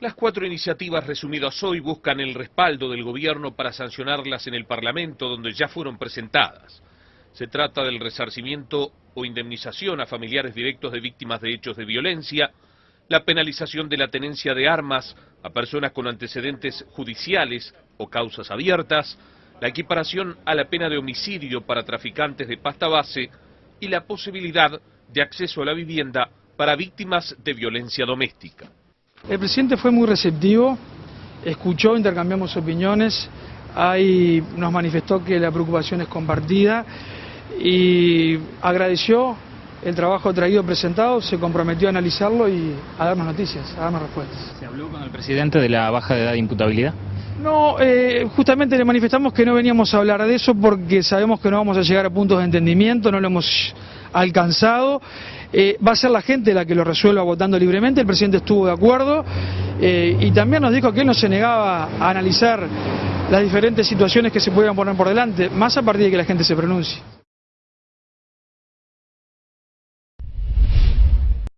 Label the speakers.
Speaker 1: Las cuatro iniciativas resumidas hoy buscan el respaldo del gobierno para sancionarlas en el Parlamento donde ya fueron presentadas. Se trata del resarcimiento o indemnización a familiares directos de víctimas de hechos de violencia, la penalización de la tenencia de armas a personas con antecedentes judiciales o causas abiertas, la equiparación a la pena de homicidio para traficantes de pasta base y la posibilidad de acceso a la vivienda para víctimas de violencia doméstica.
Speaker 2: El presidente fue muy receptivo, escuchó, intercambiamos opiniones, ahí nos manifestó que la preocupación es compartida y agradeció el trabajo traído presentado, se comprometió a analizarlo y a darnos noticias, a darnos respuestas.
Speaker 3: ¿Se habló con el presidente de la baja de edad de imputabilidad?
Speaker 2: No, eh, justamente le manifestamos que no veníamos a hablar de eso porque sabemos que no vamos a llegar a puntos de entendimiento, no lo hemos alcanzado. Eh, va a ser la gente la que lo resuelva votando libremente, el presidente estuvo de acuerdo eh, y también nos dijo que él no se negaba a analizar las diferentes situaciones que se puedan poner por delante, más a partir de que la gente se pronuncie.